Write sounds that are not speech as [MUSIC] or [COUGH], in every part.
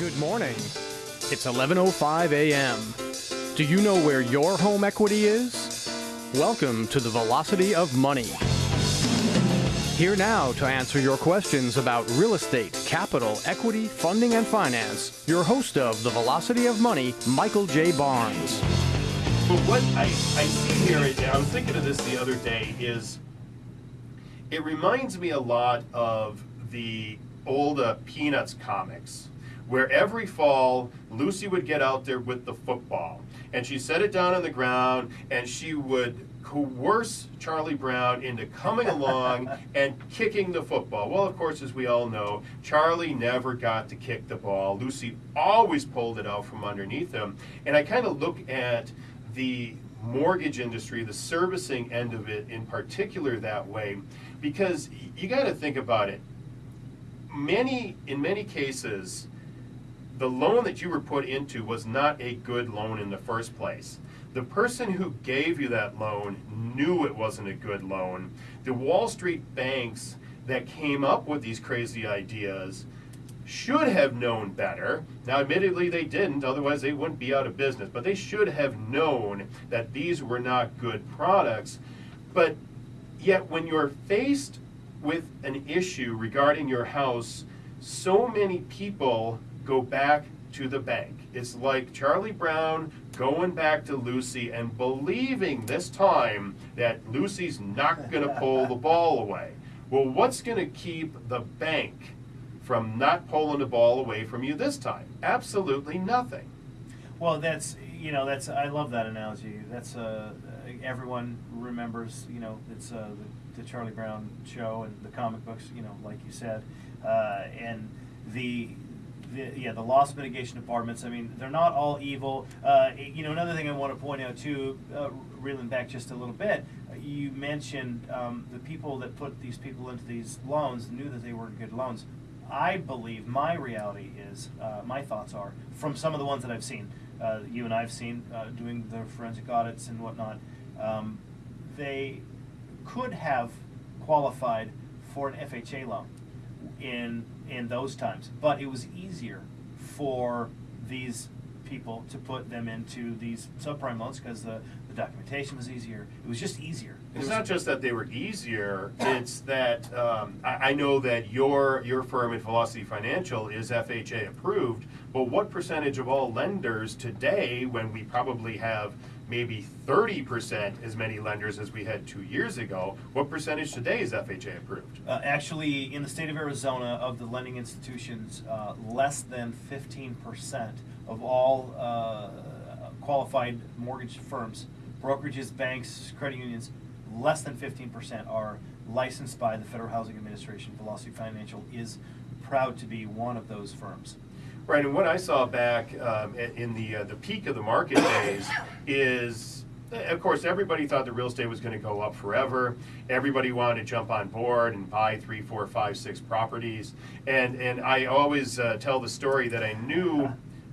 Good morning. It's 11:05 a.m. Do you know where your home equity is? Welcome to the Velocity of Money. Here now to answer your questions about real estate, capital, equity, funding, and finance, your host of the Velocity of Money, Michael J. Barnes. But what I, I see here, I was thinking of this the other day, is it reminds me a lot of the old uh, Peanuts comics, where every fall Lucy would get out there with the football, and she set it down on the ground, and she would coerce Charlie Brown into coming [LAUGHS] along and kicking the football. Well, of course, as we all know, Charlie never got to kick the ball. Lucy always pulled it out from underneath him. And I kind of look at the mortgage industry, the servicing end of it in particular that way, because you got to think about it. Many, in many cases, the loan that you were put into was not a good loan in the first place. The person who gave you that loan knew it wasn't a good loan. The Wall Street banks that came up with these crazy ideas should have known better. Now, admittedly, they didn't, otherwise, they wouldn't be out of business. But they should have known that these were not good products. But yet, when you're faced with an issue regarding your house, so many people go back to the bank. It's like Charlie Brown going back to Lucy and believing this time that Lucy's not going to pull the ball away. Well, what's going to keep the bank from not pulling the ball away from you this time? Absolutely nothing. Well, that's you know that's I love that analogy. That's uh, everyone remembers. You know, it's uh, the, the Charlie Brown show and the comic books. You know, like you said, uh, and the the, yeah, the loss mitigation departments. I mean, they're not all evil. Uh, you know, another thing I want to point out too, uh, reeling back just a little bit, you mentioned um, the people that put these people into these loans knew that they were good loans. I believe my reality is, uh, my thoughts are from some of the ones that I've seen, uh, you and I've seen uh, doing the forensic audits and whatnot. Um, they could have qualified for an FHA loan in in those times. But it was easier for these people to put them into these subprime loans because the, the documentation was easier. It was just easier. It's not just that they were easier. It's that um, I, I know that your your firm at Velocity Financial is FHA approved. But what percentage of all lenders today, when we probably have maybe 30% as many lenders as we had two years ago. What percentage today is FHA approved? Uh, actually, in the state of Arizona, of the lending institutions, uh, less than 15% of all uh, qualified mortgage firms, brokerages, banks, credit unions, less than 15% are licensed by the Federal Housing Administration. Velocity Financial is proud to be one of those firms. Right, and what I saw back um, in the uh, the peak of the market days is, of course, everybody thought the real estate was going to go up forever. Everybody wanted to jump on board and buy three, four, five, six properties. And and I always uh, tell the story that I knew,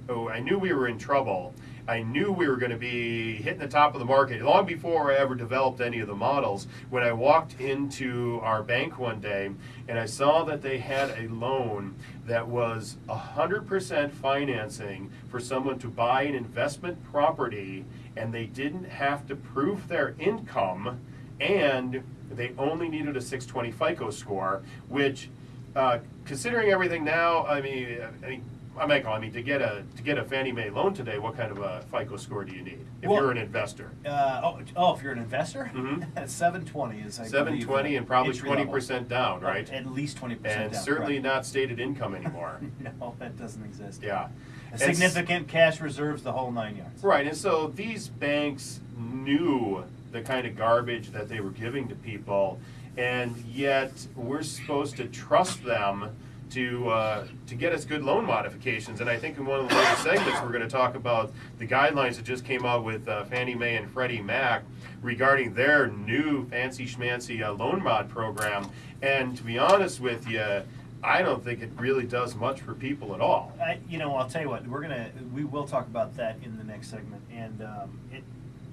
oh, I knew we were in trouble. I knew we were going to be hitting the top of the market long before I ever developed any of the models. When I walked into our bank one day and I saw that they had a loan that was 100% financing for someone to buy an investment property and they didn't have to prove their income and they only needed a 620 FICO score, which, uh, considering everything now, I mean, I mean Michael, I mean, to get a to get a Fannie Mae loan today, what kind of a FICO score do you need if Well, you're an investor? Uh, oh, oh, if you're an investor, [LAUGHS] Mhm. 720 is I Seven twenty and probably entry twenty level. percent down, right? At least 20% And down. certainly not stated income anymore. [LAUGHS] No, that doesn't exist. yeah. And s- significant cash reserves, the whole nine yards. Right, and so these banks knew the kind of garbage that they were giving to people, and yet we're supposed to trust them to uh, to get us good loan modifications. And I think in one of the later segments we're going to talk about the guidelines that just came out with uh, Fannie Mae and Freddie Mac regarding their new fancy schmancy uh, loan mod program. And to be honest with you, I don't think it really does much for people at all. I, you know, I'll tell you what, we're gonna, we will talk about that in the next segment. And um, it,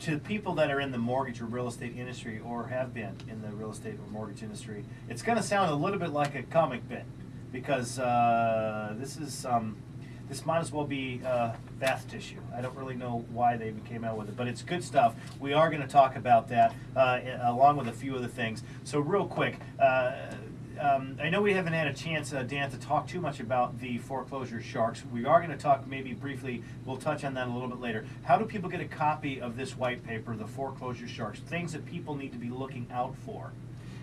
to people that are in the mortgage or real estate industry or have been in the real estate or mortgage industry, it's gonna sound a little bit like a comic bit because uh, this is um, this might as well be uh, bath tissue. I don't really know why they came out with it, but it's good stuff. We are going to talk about that uh, along with a few other things. So real quick. Uh, um, I know we haven't had a chance, uh, Dan, to talk too much about the foreclosure sharks. We are going to talk maybe briefly, we'll touch on that a little bit later. How do people get a copy of this white paper, the foreclosure sharks, things that people need to be looking out for?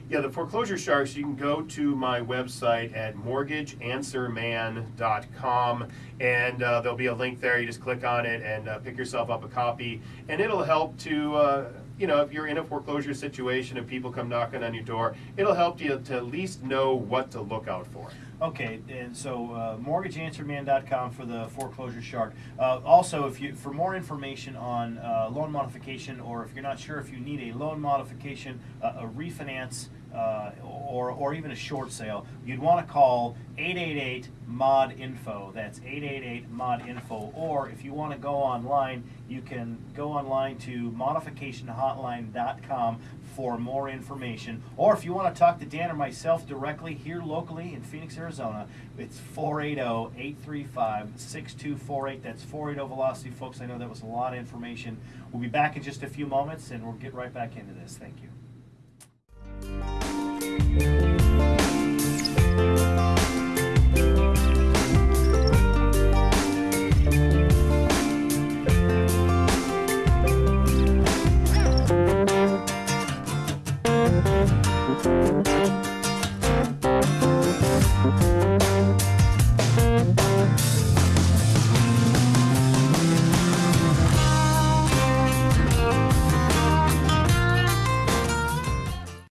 Yeah, the foreclosure sharks, you can go to my website at mortgageanswerman.com and uh, there'll be a link there. You just click on it and uh, pick yourself up a copy, and it'll help to. Uh, you know, if you're in a foreclosure situation and people come knocking on your door, it'll help you to at least know what to look out for. Okay, and so uh, mortgageanswerman.com for the foreclosure shark. Uh, also, if you for more information on uh, loan modification, or if you're not sure if you need a loan modification, a refinance, uh, or or even a short sale, you'd want to call 888 mod info. That's 888 mod info. Or if you want to go online, you can go online to modificationhotline.com for more information. Or if you want to talk to Dan or myself directly here locally in Phoenix, Arizona, it's 480-835-6248. That's 480 Velocity, folks. I know that was a lot of information. We'll be back in just a few moments, and we'll get right back into this. Thank you.